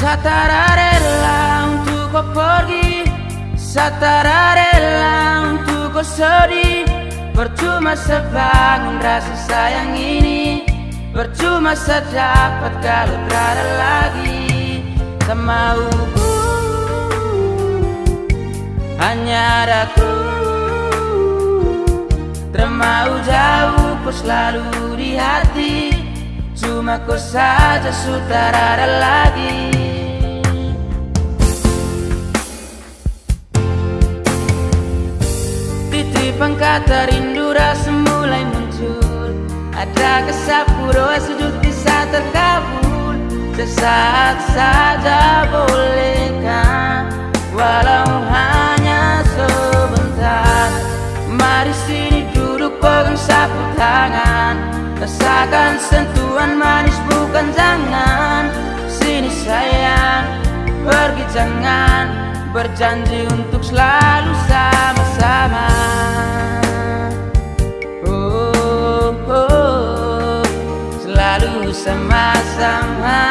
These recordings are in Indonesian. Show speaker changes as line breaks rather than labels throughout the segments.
Satara rela untuk kau pergi. Satara rela untuk kau sedih. Percuma sebangun rasa sayang ini. Percuma sedapat kalau berada lagi. Tak mau Hanya ada ku. Termau jauh kau selalu di hati. Cuma kau saja sudah ada lagi Titipan kata rindu rasa mulai muncul. Ada kesapu doa sujud bisa terkabul. Sesaat saja bolehkah? Walau hanya sebentar. Mari sini duduk pegang sapu tangan. Rasakan sentuhan manis bukan jangan. Sini sayang Pergi jangan. Berjanji untuk selalu sama-sama somehow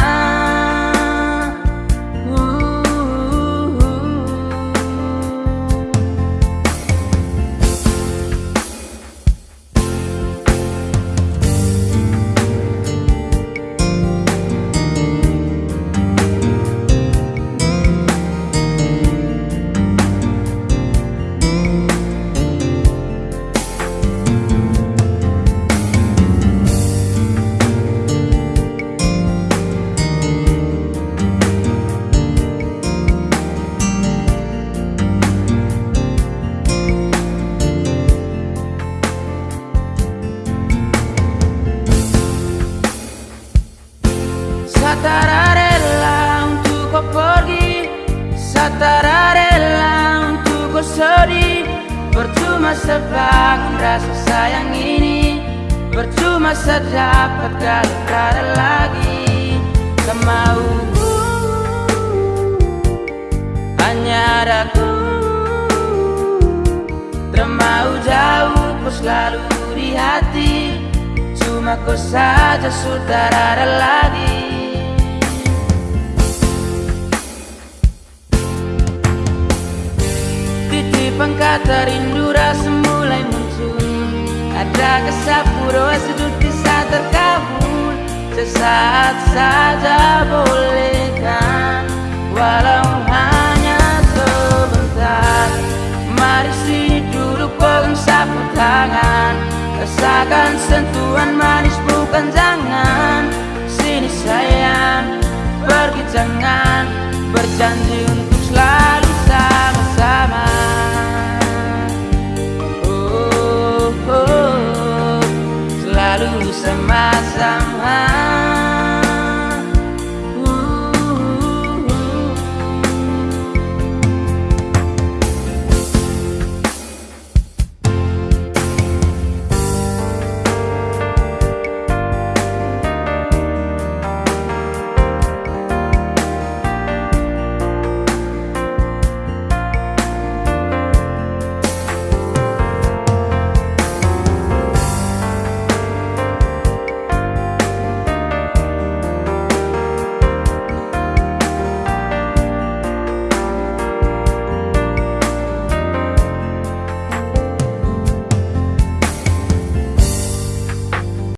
sedih Percuma sebangun rasa sayang ini. Percuma sedapat berada lagi. Tak mau Hanya ada ku Termau jauh kau selalu di hati. Cuma kau saja sudah ada lagi pengkata rindu rasa mulai muncul. Ada kesapu roh sedut bisa terkabul Sesaat saja bolehkan Walau hanya sebentar Mari sini duduk pegang sapu tangan. Rasakan sentuhan manis bukan jangan. Sini sayang, pergi jangan Berjanji the right